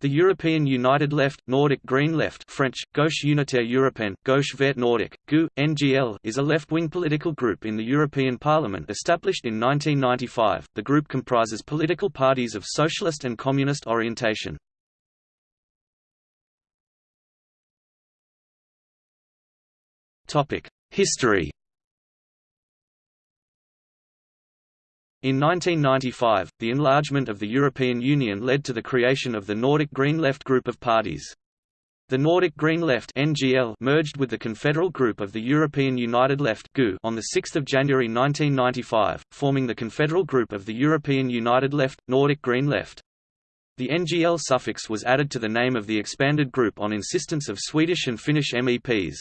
The European United Left Nordic Green Left French, Gauche Unitaire Européenne, Gauche Vert Nordique, GU, NGL is a left-wing political group in the European Parliament established in 1995. The group comprises political parties of socialist and communist orientation. History In 1995, the enlargement of the European Union led to the creation of the Nordic Green Left group of parties. The Nordic Green Left (NGL) merged with the Confederal Group of the European United Left (GU) on 6 January 1995, forming the Confederal Group of the European United Left Nordic Green Left. The NGL suffix was added to the name of the expanded group on insistence of Swedish and Finnish MEPs.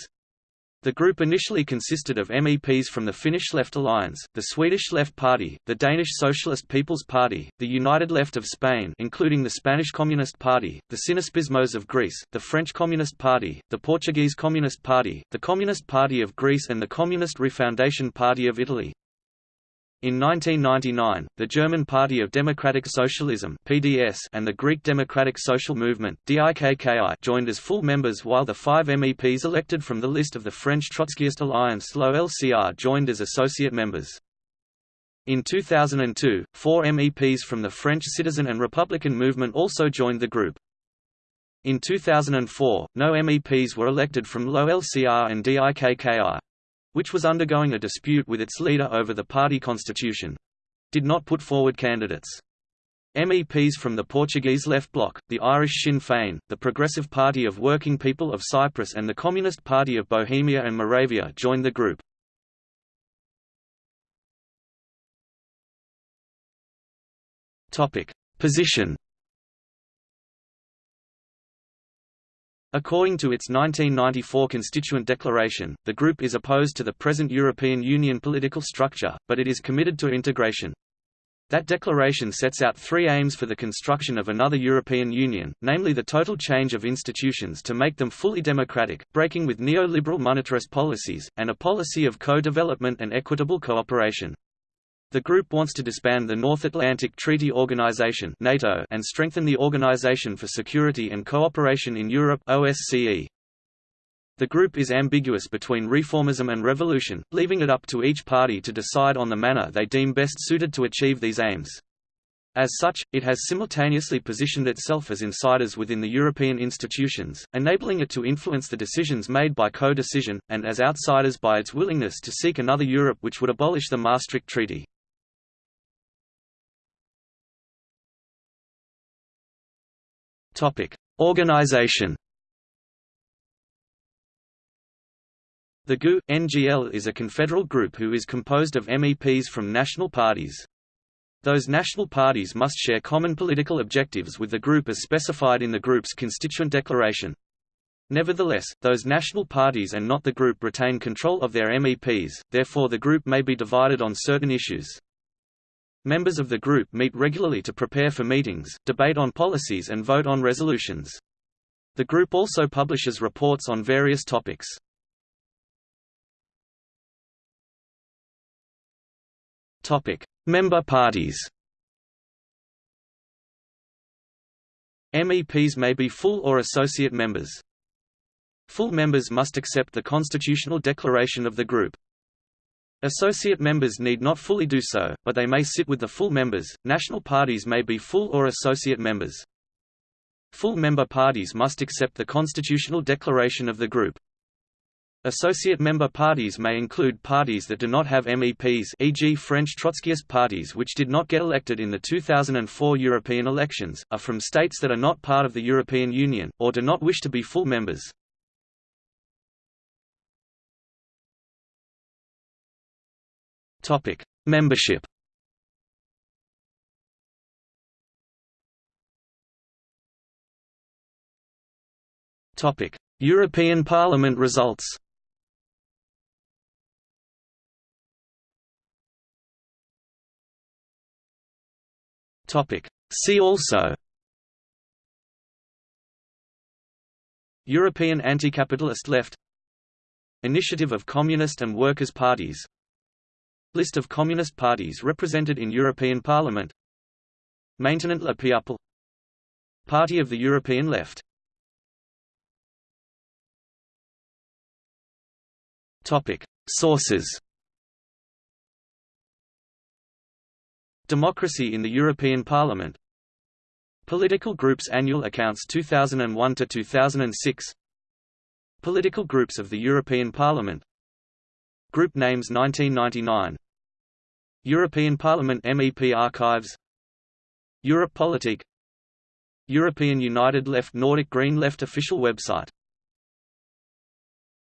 The group initially consisted of MEPs from the Finnish Left Alliance, the Swedish Left Party, the Danish Socialist People's Party, the United Left of Spain including the Spanish Communist Party, the Synaspismos of Greece, the French Communist Party, the Portuguese Communist Party, the Communist Party of Greece and the Communist Refoundation Party of Italy. In 1999, the German Party of Democratic Socialism (PDS) and the Greek Democratic Social Movement (DIKKI) joined as full members, while the five MEPs elected from the list of the French Trotskyist Alliance (LOLCR) joined as associate members. In 2002, four MEPs from the French Citizen and Republican movement also joined the group. In 2004, no MEPs were elected from LOLCR and DIKKI which was undergoing a dispute with its leader over the party constitution did not put forward candidates. MEPs from the Portuguese Left Bloc, the Irish Sinn Féin, the Progressive Party of Working People of Cyprus and the Communist Party of Bohemia and Moravia joined the group. Position According to its 1994 Constituent Declaration, the group is opposed to the present European Union political structure, but it is committed to integration. That declaration sets out three aims for the construction of another European Union, namely the total change of institutions to make them fully democratic, breaking with neoliberal monetarist policies, and a policy of co-development and equitable cooperation. The group wants to disband the North Atlantic Treaty Organization (NATO) and strengthen the Organization for Security and Cooperation in Europe (OSCE). The group is ambiguous between reformism and revolution, leaving it up to each party to decide on the manner they deem best suited to achieve these aims. As such, it has simultaneously positioned itself as insiders within the European institutions, enabling it to influence the decisions made by co-decision, and as outsiders by its willingness to seek another Europe which would abolish the Maastricht Treaty. Topic: Organization. The GU NGL is a confederal group who is composed of MEPs from national parties. Those national parties must share common political objectives with the group as specified in the group's constituent declaration. Nevertheless, those national parties and not the group retain control of their MEPs, therefore the group may be divided on certain issues. Members of the group meet regularly to prepare for meetings, debate on policies and vote on resolutions. The group also publishes reports on various topics. Topic: Member parties. MEPs may be full or associate members. Full members must accept the constitutional declaration of the group. Associate members need not fully do so, but they may sit with the full members. National parties may be full or associate members. Full member parties must accept the constitutional declaration of the group. Associate member parties may include parties that do not have MEPs e.g. French Trotskyist parties which did not get elected in the 2004 European elections, are from states that are not part of the European Union, or do not wish to be full members. Topic: Membership. Topic: European Parliament results. Topic: See also. European anti-capitalist left Initiative of Communist and Workers' Parties List of communist parties represented in European Parliament. Maintenant le peuple Party of the European Left. Sources. Democracy in the European Parliament. Political Groups Annual Accounts 2001–2006 Political Groups of the European Parliament. Group Names 1999 European Parliament MEP Archives. Europe Politique. European United Left Nordic Green Left official website